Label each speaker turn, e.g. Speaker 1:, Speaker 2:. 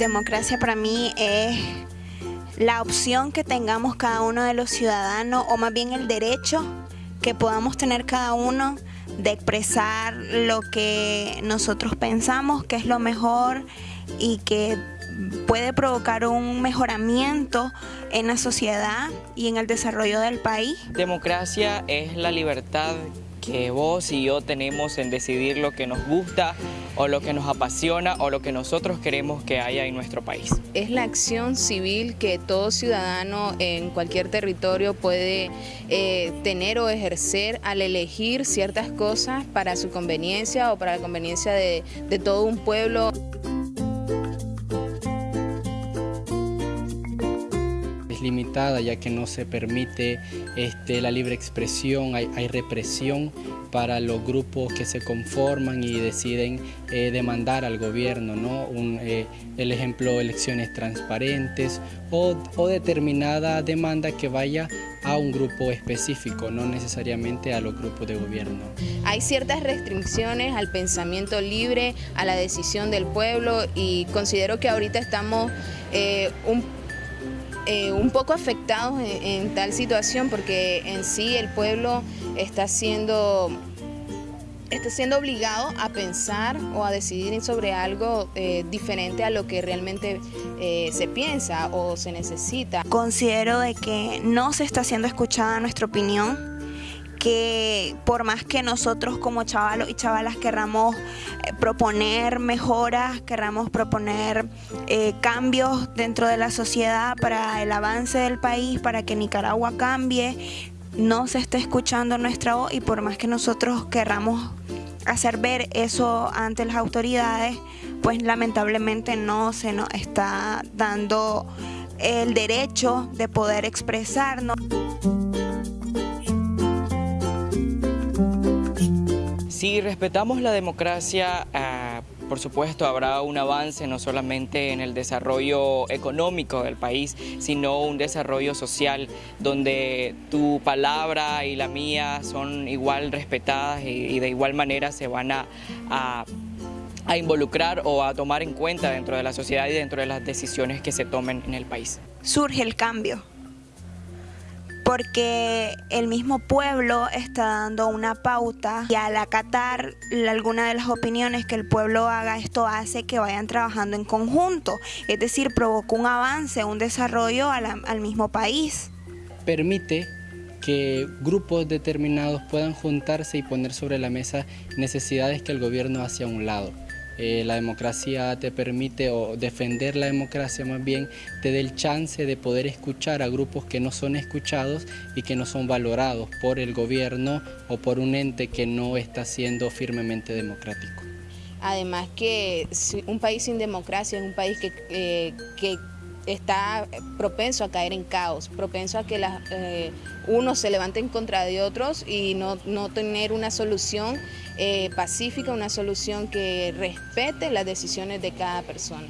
Speaker 1: democracia para mí es la opción que tengamos cada uno de los ciudadanos, o más bien el derecho que podamos tener cada uno de expresar lo que nosotros pensamos que es lo mejor y que puede provocar un mejoramiento en la sociedad y en el desarrollo del país.
Speaker 2: Democracia es la libertad que vos y yo tenemos en decidir lo que nos gusta o lo que nos apasiona o lo que nosotros queremos que haya en nuestro país.
Speaker 3: Es la acción civil que todo ciudadano en cualquier territorio puede eh, tener o ejercer al elegir ciertas cosas para su conveniencia o para la conveniencia de, de todo un pueblo.
Speaker 4: Limitada ya que no se permite este, la libre expresión, hay, represión para los grupos que se conforman y deciden eh, demandar al gobierno, ¿no? Eh, el ejemplo, elecciones transparentes o, o determinada demanda que vaya a un grupo específico, no necesariamente a los grupos de gobierno.
Speaker 3: Hay ciertas restricciones al pensamiento libre, a la decisión del pueblo y considero que ahorita estamos eh, un eh, un poco afectados en, tal situación porque en sí el pueblo está siendo, está siendo obligado a pensar o a decidir sobre algo eh, diferente a lo que realmente eh, se piensa o se necesita.
Speaker 1: Considero de que no se está siendo escuchada nuestra opinión que por más que nosotros como chavalos y chavalas querramos eh, proponer mejoras, querramos proponer eh, cambios dentro de la sociedad para el avance del país, para que Nicaragua cambie, no se está escuchando nuestra voz y por más que nosotros querramos hacer ver eso ante las autoridades, pues lamentablemente no se nos está dando el derecho de poder expresarnos.
Speaker 2: Si respetamos la democracia, ah, por supuesto habrá un avance no solamente en el desarrollo económico del país, sino un desarrollo social donde tu palabra y la mía son igual respetadas y, de igual manera se van a, a involucrar o a tomar en cuenta dentro de la sociedad y dentro de las decisiones que se tomen en el país.
Speaker 1: Surge el cambio porque el mismo pueblo está dando una pauta y al acatar alguna de las opiniones que el pueblo haga, esto hace que vayan trabajando en conjunto, es decir, provoca un avance, un desarrollo al mismo país.
Speaker 4: Permite que grupos determinados puedan juntarse y poner sobre la mesa necesidades que el gobierno hace a un lado. Eh, la democracia te permite, o defender la democracia más bien, te da el chance de poder escuchar a grupos que no son escuchados y que no son valorados por el gobierno o por un ente que no está siendo firmemente democrático.
Speaker 3: Además que un país sin democracia es un país que, eh, que está propenso a caer en caos, propenso a que las, eh, unos se levanten contra de otros y no, no tener una solución eh, pacífica, una solución que respete las decisiones de cada persona.